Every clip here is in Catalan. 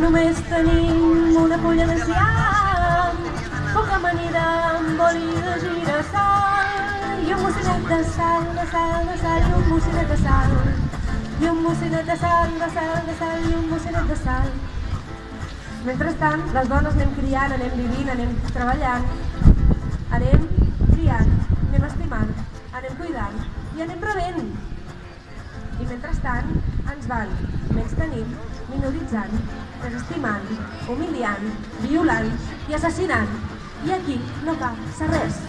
Només tenim una fulla de ciam, poca amanida amb oli de girassol i un mocinet de sal, de sal, de sal i un mocinet de sal. I un mocinet de sal, de sal, de sal i un mocinet de sal. Mentrestant, les dones anem criant, anem vivint, anem treballant, i anem rebent. I mentrestant ens van menys tenint, minoritzant, desestimant, humiliant, violant i assassinant. I aquí no passa res.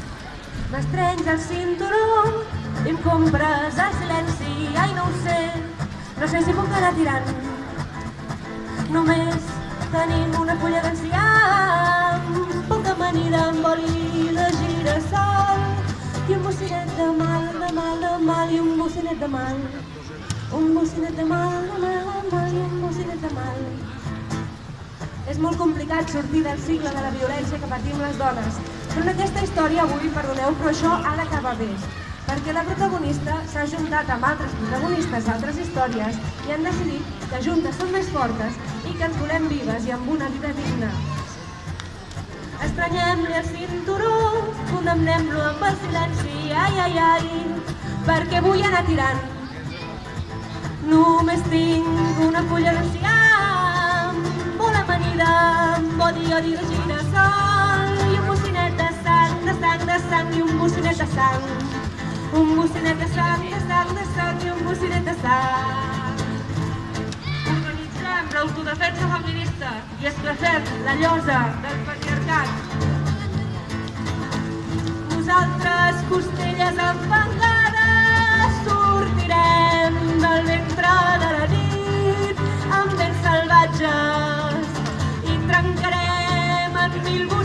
M'estrenys el cinturó i em compres el silenci. Ai, no ho sé, no sé si puc anar tirant. Només tenim una fulla d'enciam, poca amanida amb oli de mal, de mal, de mal i un bocinet de mal. És molt complicat sortir del cicle de la violència que patim les dones. Però en aquesta història avui, perdoneu, però això ha d'acabar bé. Perquè la protagonista s'ha juntat amb altres protagonistes d'altres històries i han decidit que juntes són més fortes i que ens volem vives i amb una vida digna. Estranyem-li el cinturó, condemnem-lo amb el silenci, ai, ai, ai, perquè vull anar tirant. Només tinc una fulla de ciam, molt amanida, amb odi, odi de girassol, i un bocinet de sang, de sang, de sang, i un bocinet de sang. Un bocinet de sang, de sang, de sang, i un bocinet de sang. Organitzem l'autodefensa feminista i esclafem la llosa del patriarcat. Nosaltres, Brasil.